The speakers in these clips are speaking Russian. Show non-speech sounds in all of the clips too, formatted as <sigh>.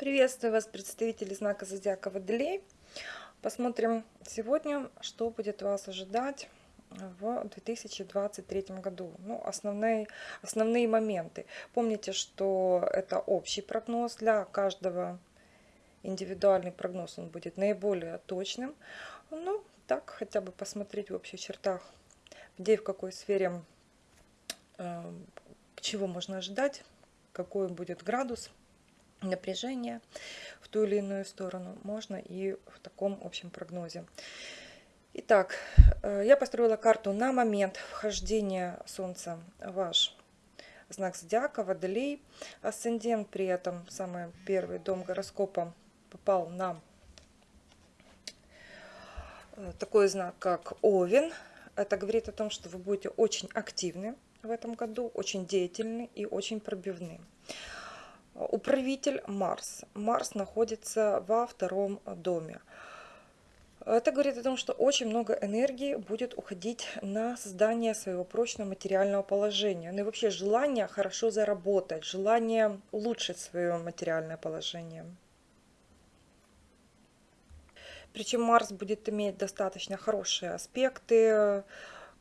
Приветствую вас, представители знака Зодиака Водолей. Посмотрим сегодня, что будет вас ожидать в 2023 году. Ну, основные, основные моменты. Помните, что это общий прогноз для каждого. Индивидуальный прогноз он будет наиболее точным. Ну, так, хотя бы посмотреть в общих чертах, где и в какой сфере, э, чего можно ожидать, какой будет градус напряжение в ту или иную сторону, можно и в таком общем прогнозе. Итак, э, я построила карту на момент вхождения Солнца в ваш знак зодиака, Водолей. Асцендент при этом, самый первый дом гороскопа, попал на э, такой знак, как Овен. Это говорит о том, что вы будете очень активны в этом году, очень деятельны и очень пробивны. Управитель Марс. Марс находится во втором доме. Это говорит о том, что очень много энергии будет уходить на создание своего прочного материального положения. Ну и вообще желание хорошо заработать, желание улучшить свое материальное положение. Причем Марс будет иметь достаточно хорошие аспекты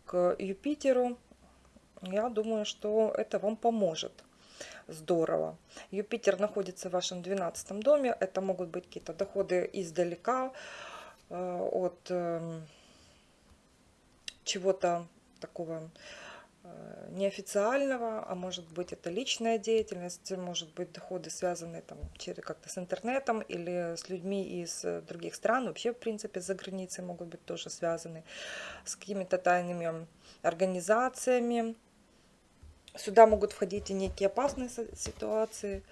к Юпитеру. Я думаю, что это вам поможет здорово. Юпитер находится в вашем 12 доме. Это могут быть какие-то доходы издалека, э, от эм, чего-то такого э, неофициального, а может быть это личная деятельность, может быть доходы связанные там как-то с интернетом или с людьми из других стран, вообще в принципе за границей могут быть тоже связаны с какими-то тайными организациями, Сюда могут входить и некие опасные ситуации.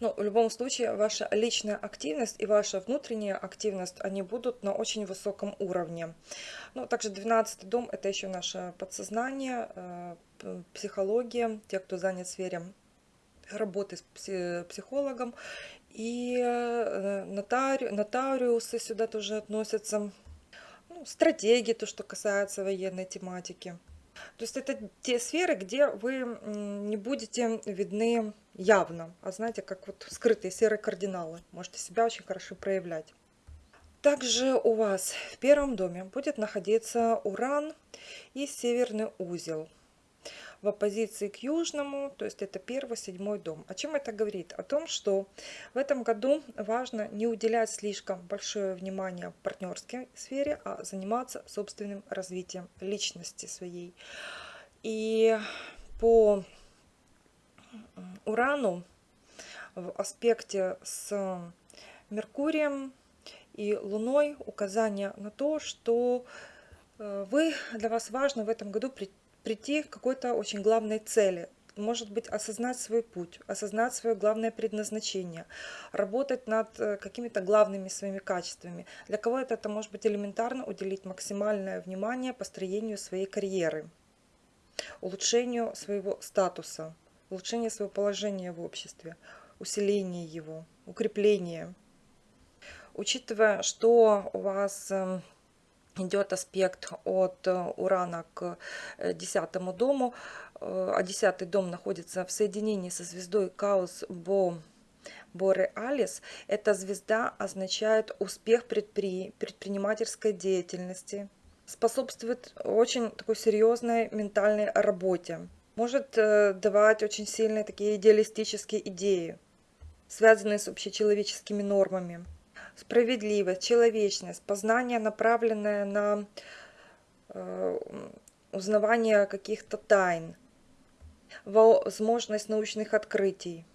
Но в любом случае ваша личная активность и ваша внутренняя активность, они будут на очень высоком уровне. Ну, также 12 дом – это еще наше подсознание, э, психология, те, кто занят в сфере работы с психологом. И э, нотари, нотариусы сюда тоже относятся. Ну, стратегии, то, что касается военной тематики. То есть это те сферы, где вы не будете видны явно, а знаете, как вот скрытые серые кардиналы. Можете себя очень хорошо проявлять. Также у вас в первом доме будет находиться Уран и Северный узел в оппозиции к южному, то есть это первый, седьмой дом. О чем это говорит? О том, что в этом году важно не уделять слишком большое внимание партнерской сфере, а заниматься собственным развитием личности своей. И по Урану в аспекте с Меркурием и Луной указание на то, что э, вы, для вас важно в этом году прийти к какой-то очень главной цели. Может быть, осознать свой путь, осознать свое главное предназначение, работать над э, какими-то главными своими качествами. Для кого-то это может быть элементарно уделить максимальное внимание построению своей карьеры, улучшению своего статуса, улучшению своего положения в обществе, усиление его, укрепление. Учитывая, что у вас эм, идет аспект от э, Урана к э, десятому дому, э, а десятый дом находится в соединении со звездой Каус Бо Бореалис. Эта звезда означает успех предпри... предпринимательской деятельности, способствует очень такой серьезной ментальной работе, может давать очень сильные такие идеалистические идеи, связанные с общечеловеческими нормами справедливость, человечность, познание, направленное на э, узнавание каких-то тайн, возможность научных открытий,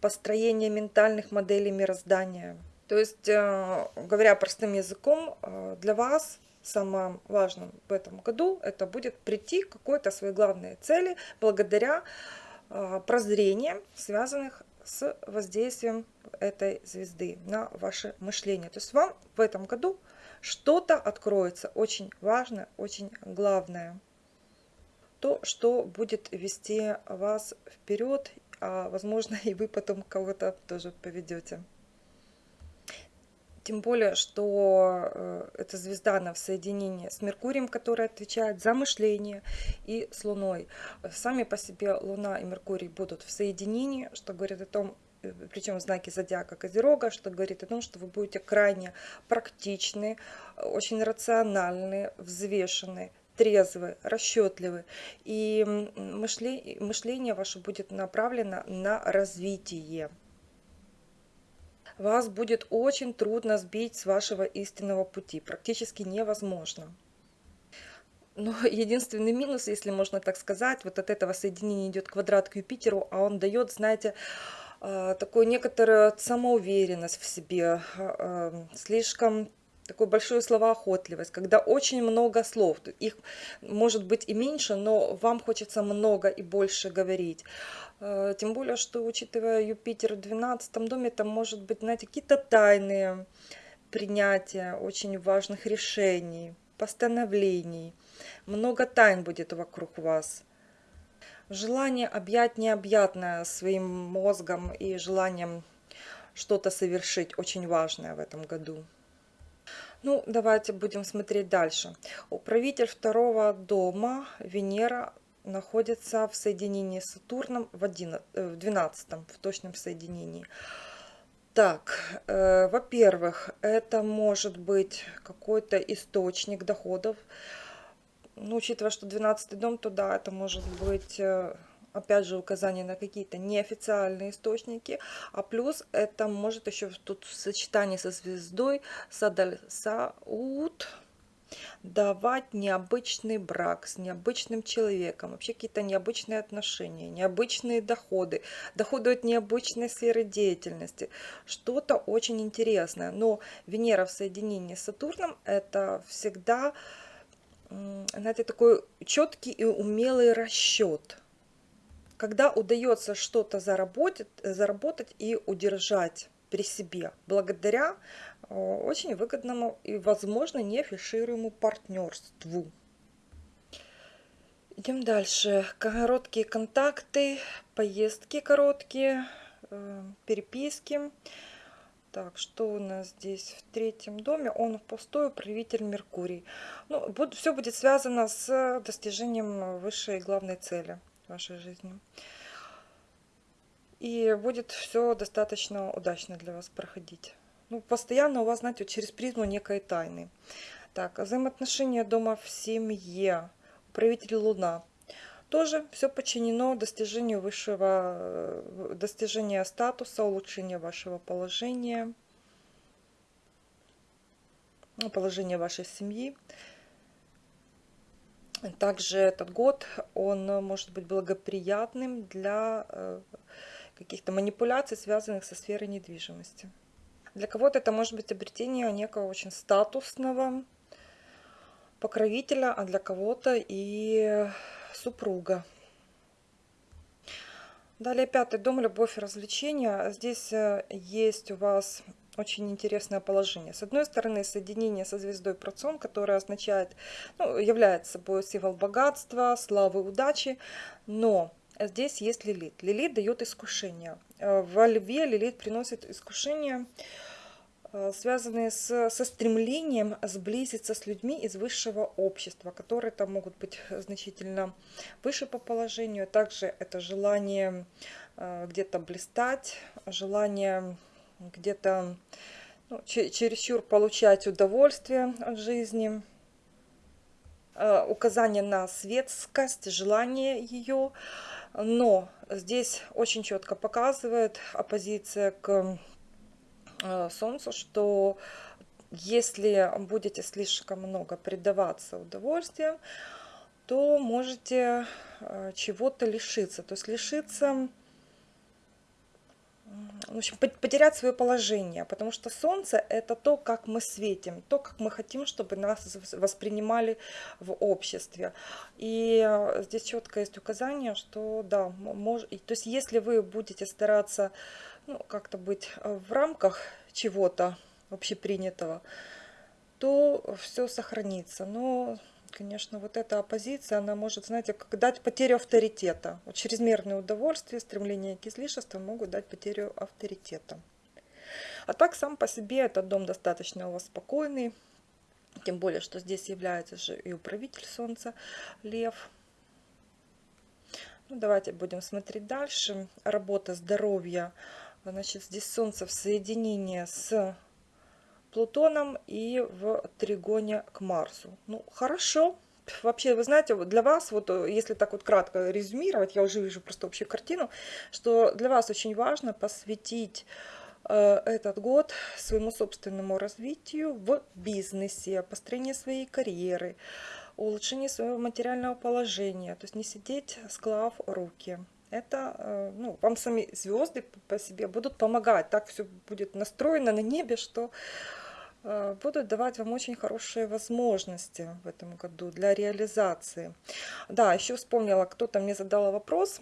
построение ментальных моделей мироздания. То есть, э, говоря простым языком, э, для вас самым важным в этом году это будет прийти к какой-то своей главной цели благодаря прозрениям, связанных с воздействием этой звезды на ваше мышление. То есть вам в этом году что-то откроется очень важное, очень главное. То, что будет вести вас вперед, а возможно <laughs> и вы потом кого-то тоже поведете. Тем более, что э, эта звезда, она в соединении с Меркурием, который отвечает за мышление, и с Луной. Сами по себе Луна и Меркурий будут в соединении, что говорит о том, причем в знаке зодиака Козерога, что говорит о том, что вы будете крайне практичны, очень рациональны, взвешены, трезвы, расчетливы. И мышление, мышление ваше будет направлено на развитие. Вас будет очень трудно сбить с вашего истинного пути, практически невозможно. Но <laughs> единственный минус, если можно так сказать, вот от этого соединения идет квадрат к Юпитеру, а он дает, знаете, а, такую некоторую самоуверенность в себе, а, слишком такую большую словоохотливость, когда очень много слов, их может быть и меньше, но вам хочется много и больше говорить. Э, тем более, что учитывая Юпитер в 12 доме, там может быть, знаете, какие-то тайные принятия очень важных решений, постановлений. Много тайн будет вокруг вас. Желание объять необъятное своим мозгом и желанием что-то совершить очень важное в этом году. Ну, давайте будем смотреть дальше. Управитель второго дома, Венера, находится в соединении с Сатурном в, 11, э, в 12 в точном соединении. Так, э, во-первых, это может быть какой-то источник доходов. Ну, учитывая, что 12 дом, то да, это может быть... Э, опять же, указание на какие-то неофициальные источники, а плюс это может еще тут в сочетании со звездой Садаль давать необычный брак с необычным человеком, вообще какие-то необычные отношения, необычные доходы, доходы от необычной сферы деятельности, что-то очень интересное. Но Венера в соединении с Сатурном это всегда знаете, такой четкий и умелый расчет – когда удается что-то заработать, заработать и удержать при себе благодаря э, очень выгодному и, возможно, неафишируемому партнерству. Идем дальше. Короткие контакты, поездки короткие, э, переписки. Так, что у нас здесь в третьем доме? Он в пустой правитель Меркурий. Ну, все будет связано с достижением высшей главной цели вашей жизни. И будет все достаточно удачно для вас проходить. Ну, постоянно у вас, знаете, через призму некой тайны. Так, взаимоотношения дома в семье. Управитель Луна. Тоже все подчинено достижению высшего, э, достижения статуса, улучшения вашего положения, ну, положения вашей семьи. Также этот год, он может быть благоприятным для э, каких-то манипуляций, связанных со сферой недвижимости. Для кого-то это может быть обретение некого очень статусного покровителя, а для кого-то и супруга. Далее пятый дом, любовь и развлечения. Здесь э, есть у вас очень интересное положение. С одной стороны, соединение со звездой Процон, которое означает, ну, является собой символ богатства, славы, удачи, но здесь есть Лилит. Лилит дает искушение. Э, во Льве Лилит приносит искушение, э, связанные с, со стремлением сблизиться с людьми из высшего общества, которые там могут быть значительно выше по положению. Также это желание э, где-то блистать, желание где-то ну, чересчур получать удовольствие от жизни, э, указание на светскость, желание ее, но здесь очень четко показывает оппозиция к э, Солнцу, что если будете слишком много предаваться удовольствием, то можете э, чего-то лишиться. То есть лишиться в общем, потерять свое положение, потому что Солнце – это то, как мы светим, то, как мы хотим, чтобы нас воспринимали в обществе. И э, здесь четко есть указание, что да, мож... то есть если вы будете стараться ну, как-то быть в рамках чего-то общепринятого, то все сохранится. Но конечно, вот эта оппозиция, она может, знаете, как дать потерю авторитета. Вот чрезмерное удовольствие, стремление к излишествам могут дать потерю авторитета. А так сам по себе этот дом достаточно у вас спокойный. Тем более, что здесь является же и управитель Солнца, Лев. Ну, давайте будем смотреть дальше. Работа, здоровье, Значит, здесь Солнце в соединении с Плутоном и в тригоне к Марсу. Ну, хорошо. Вообще, вы знаете, для вас, вот если так вот кратко резюмировать, я уже вижу просто общую картину, что для вас очень важно посвятить э, этот год своему собственному развитию в бизнесе, построению своей карьеры, улучшению своего материального положения, то есть не сидеть склав руки это, э, ну, вам сами звезды по себе будут помогать. Так все будет настроено на небе, что э, будут давать вам очень хорошие возможности в этом году для реализации. Да, еще вспомнила, кто-то мне задал вопрос,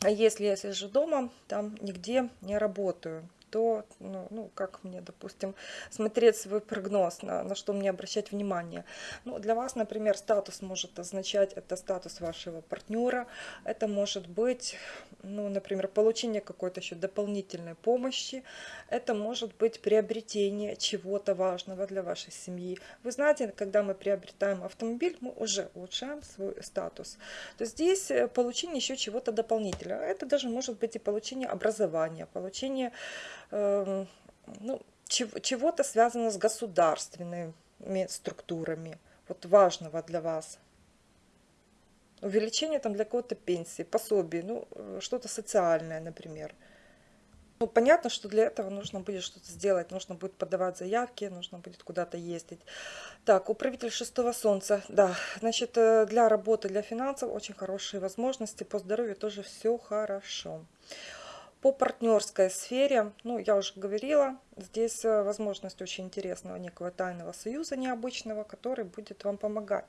а если я сижу дома, там нигде не работаю, то, ну, ну как мне, допустим, смотреть свой прогноз, на, на что мне обращать внимание. Ну, для вас, например, статус может означать, это статус вашего партнера, это может быть, ну, например, получение какой-то еще дополнительной помощи, это может быть приобретение чего-то важного для вашей семьи. Вы знаете, когда мы приобретаем автомобиль, мы уже улучшаем свой статус. То здесь э, получение еще чего-то дополнительного. Это даже может быть и получение образования, получение ну, чего-то связано с государственными структурами, вот важного для вас. Увеличение там для кого-то пенсии, пособий, ну, э, что-то социальное, например. Ну, понятно, что для этого нужно будет что-то сделать, нужно будет подавать заявки, нужно будет куда-то ездить. Так, управитель шестого солнца, да, значит, э, для работы, для финансов очень хорошие возможности, по здоровью тоже все хорошо. По партнерской сфере, ну, я уже говорила, здесь э, возможность очень интересного некого тайного союза необычного, который будет вам помогать.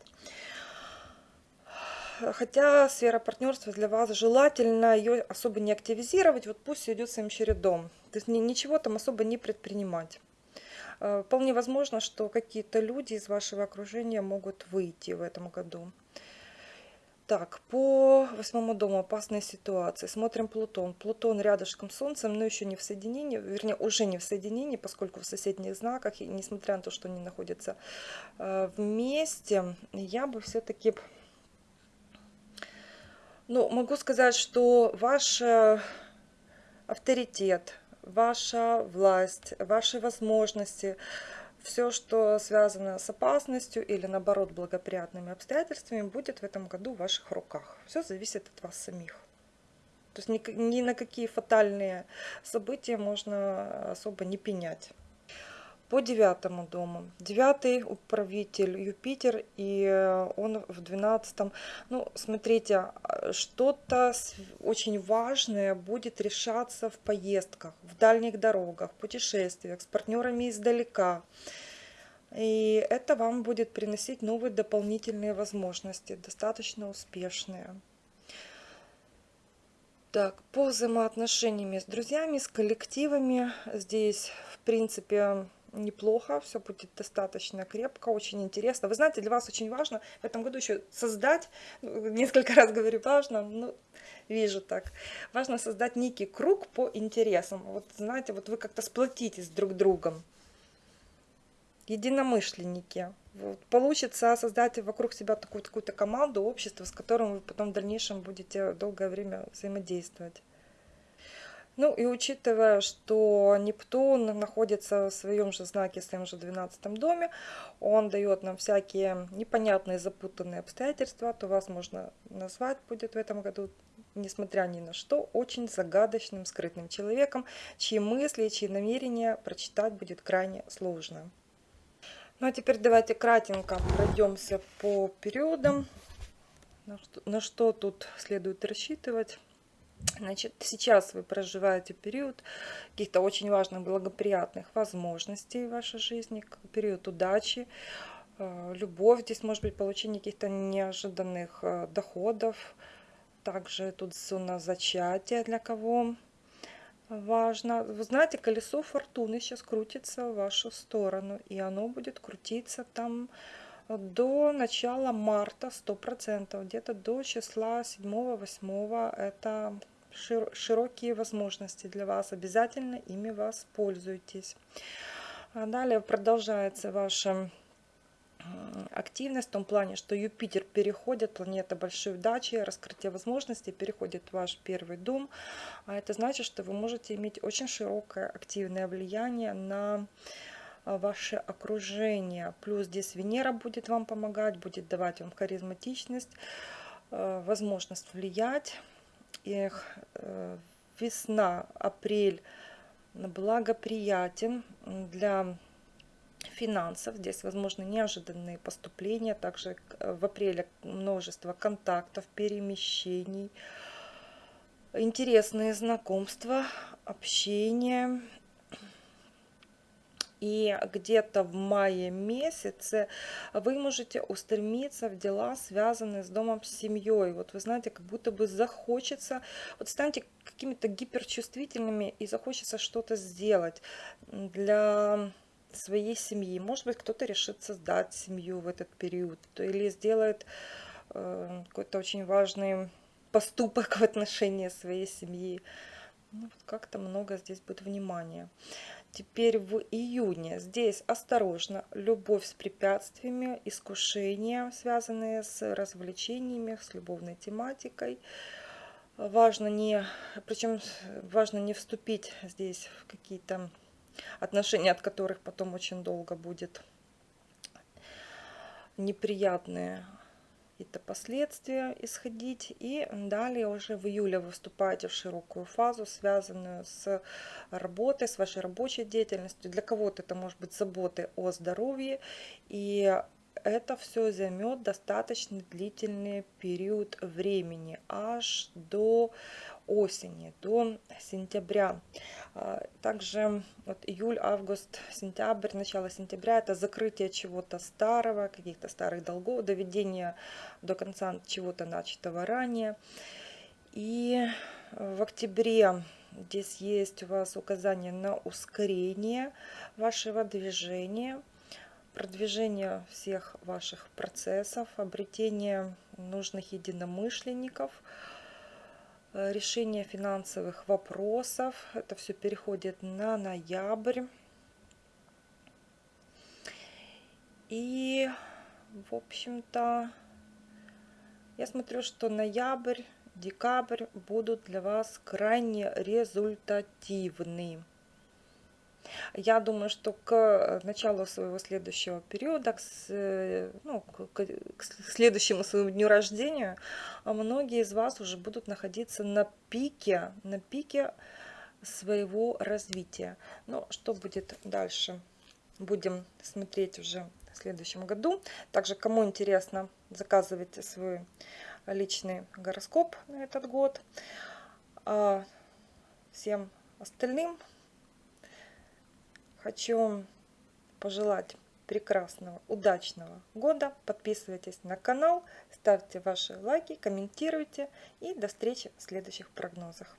Хотя сфера партнерства для вас желательно ее особо не активизировать, вот пусть идет своим чередом. То есть ничего там особо не предпринимать. Э, вполне возможно, что какие-то люди из вашего окружения могут выйти в этом году. Так, по восьмому дому опасные ситуации. Смотрим Плутон. Плутон рядышком с Солнцем, но еще не в соединении, вернее, уже не в соединении, поскольку в соседних знаках, и несмотря на то, что они находятся э, вместе, я бы все-таки... Ну, могу сказать, что ваш авторитет, ваша власть, ваши возможности, все, что связано с опасностью или наоборот благоприятными обстоятельствами, будет в этом году в ваших руках. Все зависит от вас самих. То есть ни, ни на какие фатальные события можно особо не пенять. По девятому дому. Девятый управитель Юпитер, и он в двенадцатом. Ну, смотрите, что-то очень важное будет решаться в поездках, в дальних дорогах, путешествиях, с партнерами издалека. И это вам будет приносить новые дополнительные возможности, достаточно успешные. Так, по взаимоотношениями с друзьями, с коллективами, здесь, в принципе, неплохо, все будет достаточно крепко, очень интересно. Вы знаете, для вас очень важно в этом году еще создать, ну, несколько <laughs> раз говорю, важно, ну, вижу так, важно создать некий круг по интересам. Вот знаете, вот вы как-то сплотитесь друг другом, единомышленники. Вот, получится создать вокруг себя такую какую-то команду, общество, с которым вы потом в дальнейшем будете долгое время взаимодействовать. Ну и учитывая, что Нептун находится в своем же знаке, в своем же 12 доме, он дает нам всякие непонятные запутанные обстоятельства, то вас можно назвать будет в этом году, несмотря ни на что, очень загадочным, скрытным человеком, чьи мысли, чьи намерения прочитать будет крайне сложно. Ну а теперь давайте кратенько пройдемся по периодам, на что, на что тут следует рассчитывать. Значит, сейчас вы проживаете период каких-то очень важных, благоприятных возможностей в вашей жизни, период удачи, э, любовь, здесь может быть получение каких-то неожиданных э, доходов. Также тут зона зачатия для кого важно. Вы знаете, колесо фортуны сейчас крутится в вашу сторону, и оно будет крутиться там до начала марта 100%, где-то до числа 7-8 это широкие возможности для вас, обязательно ими воспользуйтесь. А далее продолжается ваше активность в том плане, что Юпитер переходит, планета большой удачи, раскрытие возможностей, переходит в ваш первый дом. А это значит, что вы можете иметь очень широкое активное влияние на а, ваше окружение. Плюс здесь Венера будет вам помогать, будет давать вам харизматичность, а, возможность влиять. И э, весна, апрель благоприятен для финансов. Здесь возможны неожиданные поступления. Также э, в апреле множество контактов, перемещений, интересные знакомства, общение. И где-то в мае месяце вы можете устремиться в дела, связанные с домом, с семьей. Вот вы знаете, как будто бы захочется, вот станьте какими-то гиперчувствительными и захочется что-то сделать для своей семьи. Может быть, кто-то решит создать семью в этот период или сделает э, какой-то очень важный поступок <laughs> в отношении своей семьи. Ну, вот как-то много здесь будет внимания. Теперь в июне здесь осторожно, любовь с препятствиями, искушения, связанные с развлечениями, с любовной тематикой. Важно не, причем важно не вступить здесь в какие-то отношения от которых потом очень долго будет неприятные какие-то последствия исходить. И далее уже в июле вы вступаете в широкую фазу, связанную с работой, с вашей рабочей деятельностью. Для кого-то это может быть заботы о здоровье. И это все займет достаточно длительный период времени, аж до осени, до сентября. А, также вот июль, август, сентябрь, начало сентября это закрытие чего-то старого, каких-то старых долгов, доведение до конца чего-то начатого ранее. И в октябре здесь есть у вас указание на ускорение вашего движения, продвижение всех ваших процессов, обретение нужных единомышленников – Э, решение финансовых вопросов. Это все переходит на ноябрь. И, в общем-то, я смотрю, что ноябрь, декабрь будут для вас крайне результативны. Я думаю, что к э, началу своего следующего периода, к, э, ну, к, к следующему своему дню рождения, а многие из вас уже будут находиться на пике, на пике своего развития. Но что будет дальше? Будем смотреть уже в следующем году. Также, кому интересно, заказывайте свой личный гороскоп на этот год. А всем остальным Хочу пожелать прекрасного, удачного года. Подписывайтесь на канал, ставьте ваши лайки, комментируйте. И до встречи в следующих прогнозах.